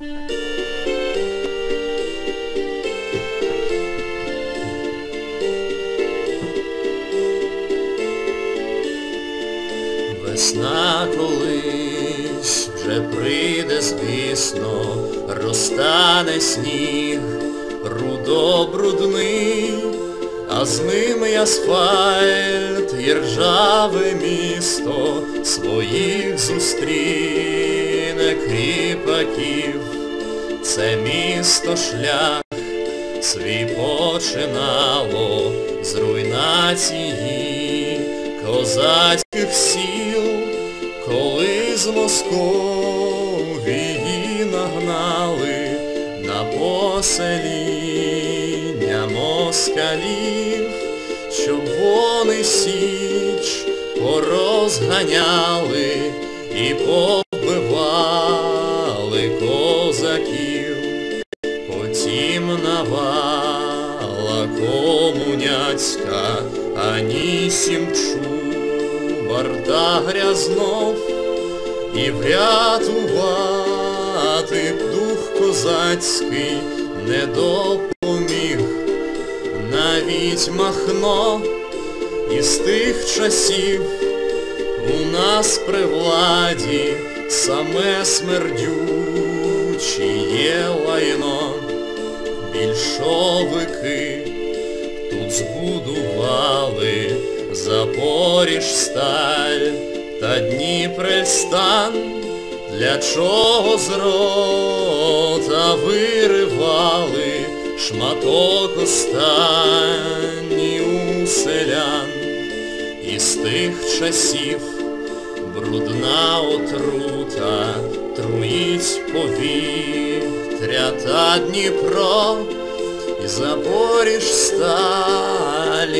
Весна колись вже прийде, звісно, розтане сніг, рудо-брудний, а з ним і асфальт, і ржаве місто своїх зустріне кріпаків. Це місто шлях свій починало з руйнації козацьких сіл, коли з Московії нагнали на посеління москалів, щоб вони січ порозганяли і побивали Навала комуняцька, анісім чубар грязнов, і врятувати б дух козацький не допоміг, навіть махно із тих часів у нас при владі саме смердючіє лайно, більшовики тут збудували Запоріжсталь та Дніпрестан, для чого з рота виривали шматок останній у селян. Із тих часів брудна отрута труїть повітря та Дніпро, і Запоріж сталінські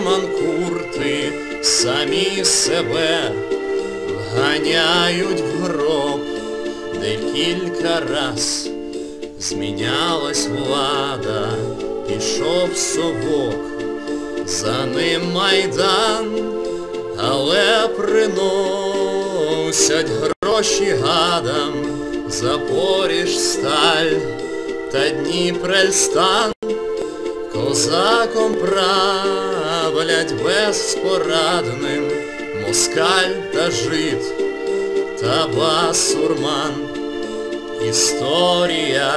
манкурти самі себе вганяють в гроб, де кілька раз змінялась влада, пішов совок. За ним майдан, але приносять гроші гадам, Запоріж сталь та Дніпрельстан, козаком правлять безпорадним москаль та жид та басурман. Історія,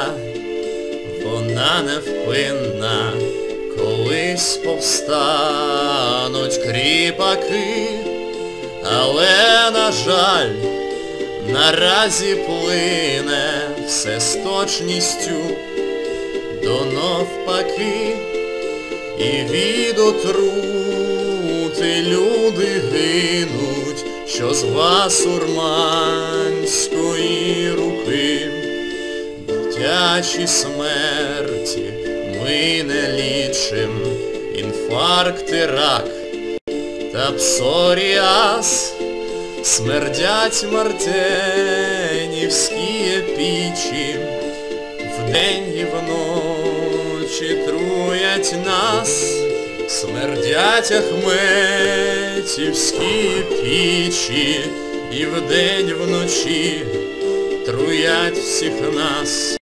вона невпинна, колись повстануть кріпаки, але, на жаль, наразі плине все з точністю до навпаки, і від отрути люди гинуть, що з басурманської руки. Дитячі смерті ми не лічим, інфаркт і рак та псоріаз, смердять мартенівські пічі, вдень і вночі труять нас, смердять ахметівські пічі, і вдень вночі труять всіх нас.